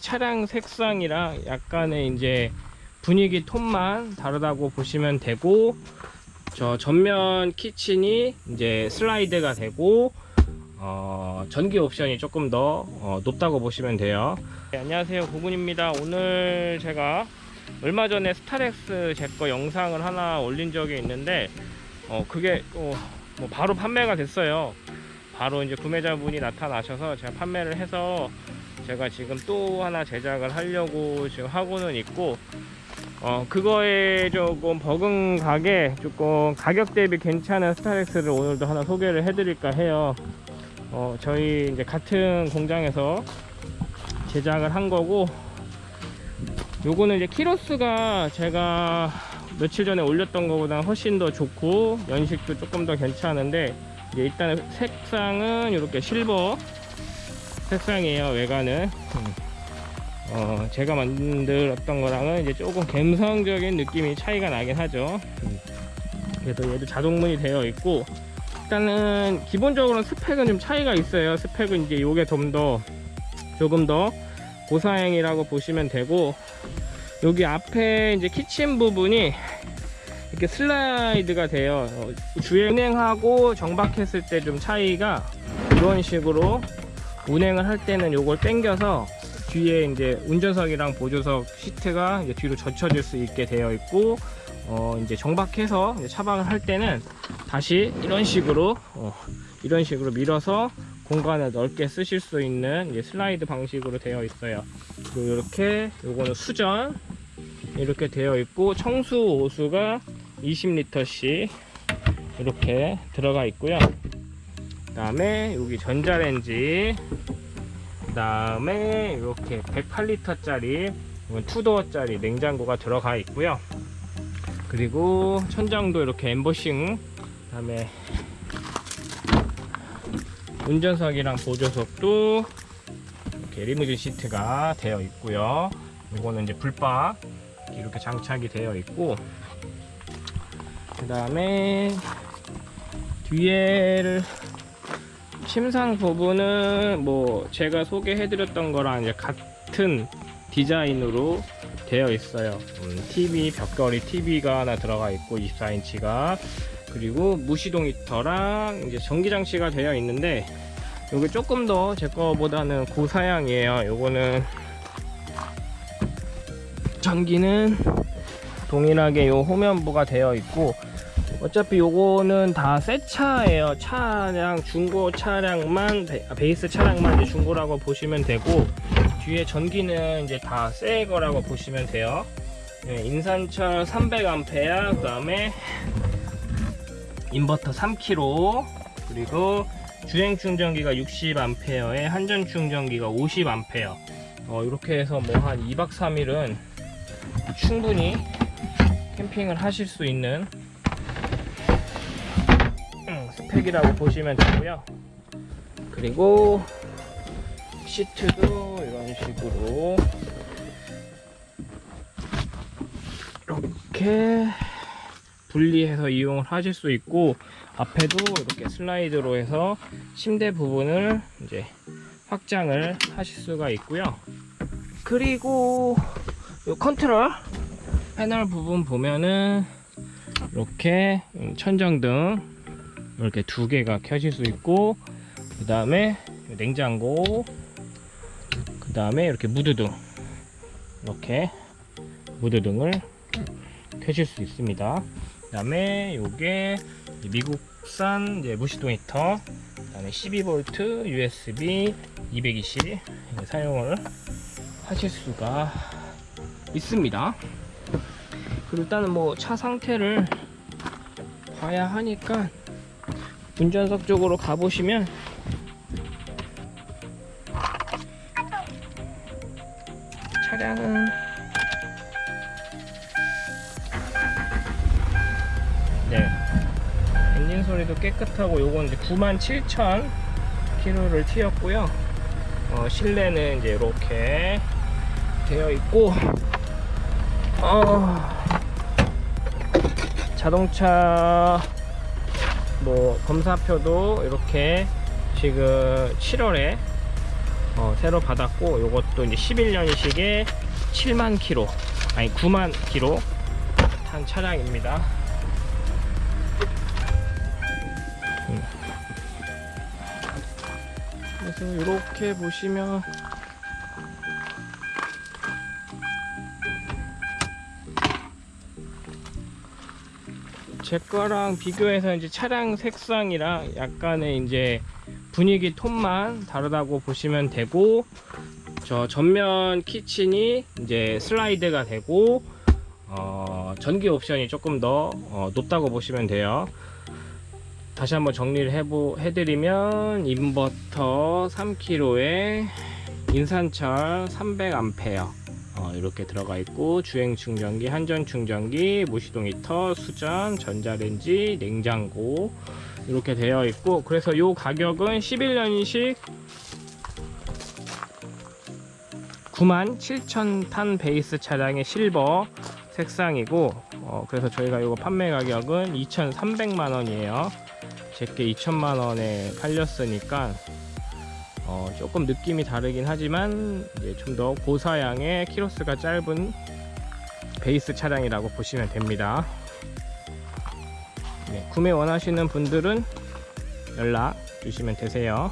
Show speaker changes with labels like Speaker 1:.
Speaker 1: 차량 색상이랑 약간의 이제 분위기 톤만 다르다고 보시면 되고 저 전면 키친이 이제 슬라이드가 되고 어, 전기 옵션이 조금 더 어, 높다고 보시면 돼요. 네, 안녕하세요. 고군입니다. 오늘 제가 얼마 전에 스타렉스 제 거 영상을 하나 올린 적이 있는데 어, 그게 어, 뭐 바로 판매가 됐어요. 바로 이제 구매자분이 나타나셔서 제가 판매를 해서 제가 지금 또 하나 제작을 하려고 지금 하고는 있고 어 그거에 조금 버금가게 조금 가격 대비 괜찮은 스타렉스를 오늘도 하나 소개를 해드릴까 해요. 어 저희 이제 같은 공장에서 제작을 한 거고 요거는 이제 키로수가 제가 며칠 전에 올렸던 것보다 훨씬 더 좋고 연식도 조금 더 괜찮은데 일단 색상은 이렇게 실버 색상이에요 외관은 음. 어, 제가 만들었던 거랑은 이제 조금 감성적인 느낌이 차이가 나긴 하죠 음. 그래도 얘도 자동문이 되어 있고 일단은 기본적으로 스펙은 좀 차이가 있어요 스펙은 이제 요게 좀 더 조금 더 고사양이라고 보시면 되고 여기 앞에 이제 키친 부분이 이렇게 슬라이드가 돼요 어, 주행 운행하고 정박했을 때 좀 차이가 이런 식으로 운행을 할 때는 요걸 당겨서 뒤에 이제 운전석이랑 보조석 시트가 이제 뒤로 젖혀질 수 있게 되어 있고 어 이제 정박해서 이제 차박을 할 때는 다시 이런 식으로 어 이런 식으로 밀어서 공간을 넓게 쓰실 수 있는 슬라이드 방식으로 되어 있어요. 그리고 이렇게 요거는 수전 이렇게 되어 있고 청수 오수가 20리터씩 이렇게 들어가 있고요. 그 다음에 여기 전자레인지 그 다음에 이렇게 108리터 짜리 투도어 짜리 냉장고가 들어가 있고요. 그리고 천장도 이렇게 엠보싱 그 다음에 운전석이랑 보조석도 이렇게 리무진 시트가 되어 있고요. 이거는 이제 불박 이렇게 장착이 되어 있고 그 다음에 뒤에를 침상 부분은 뭐 제가 소개해 드렸던 거랑 이제 같은 디자인으로 되어 있어요. 음, TV 벽걸이 TV가 하나 들어가 있고 24인치가. 그리고 무시동 히터랑 이제 전기 장치가 되어 있는데 요게 조금 더 제 거보다는 고사양이에요. 요거는 전기는 동일하게 요 호면부가 되어 있고 어차피 요거는 다 새 차예요. 차량 중고 차량만 베 이스 차량만 이제 중고라고 보시면 되고 뒤에 전기는 이제 다 새 거라고 보시면 돼요. 네, 인산철 300A 그 다음에 인버터 3kg 그리고 주행 충전기가 60A에 한전 충전기가 50A 어, 이렇게 해서 뭐 한 2박 3일은 충분히 캠핑을 하실 수 있는 음, 스펙이라고 보시면 되고요. 그리고 시트도 이런 식으로 이렇게 분리해서 이용을 하실 수 있고 앞에도 이렇게 슬라이드로 해서 침대 부분을 이제 확장을 하실 수가 있고요. 그리고 이 컨트롤 패널 부분 보면은 이렇게 천정등 이렇게 두 개가 켜질 수 있고 그 다음에 냉장고 그 다음에 이렇게 무드등 이렇게 무드등을 켜실 수 있습니다. 그 다음에 요게 미국산 무시동 히터 그 다음에 12V USB 220 사용을 하실 수가 있습니다. 그리고 일단은 뭐 차 상태를 봐야 하니까 운전석 쪽으로 가보시면 차량은 네. 엔진 소리도 깨끗하고 요건 이제 97,000 킬로를 튀었고요. 어, 실내는 이제 이렇게 되어 있고 어, 자동차 뭐 검사표도 이렇게 지금 7월에 어, 새로 받았고 요것도 이제 11년식에 7만 킬로 아니 9만 킬로 탄 차량입니다. 음. 그래서 이렇게 보시면 제 거랑 비교해서 이제 차량 색상이랑 약간의 이제 분위기 톤만 다르다고 보시면 되고 저 전면 키친이 이제 슬라이드가 되고 어, 전기 옵션이 조금 더 어, 높다고 보시면 돼요. 다시 한번 정리를 해보, 해드리면 인버터 3kg에 인산철 300A 어, 이렇게 들어가 있고 주행 충전기, 한전 충전기, 무시동 히터, 수전, 전자레인지, 냉장고 이렇게 되어 있고 그래서 이 가격은 11년식 97,000탄 베이스 차량의 실버 색상이고 어, 그래서 저희가 이거 판매 가격은 2,300만 원이에요. 제게 2천만 원에 팔렸으니까 어, 조금 느낌이 다르긴 하지만 좀 더 고사양의 키로수가 짧은 베이스 차량이라고 보시면 됩니다. 네, 구매 원하시는 분들은 연락 주시면 되세요.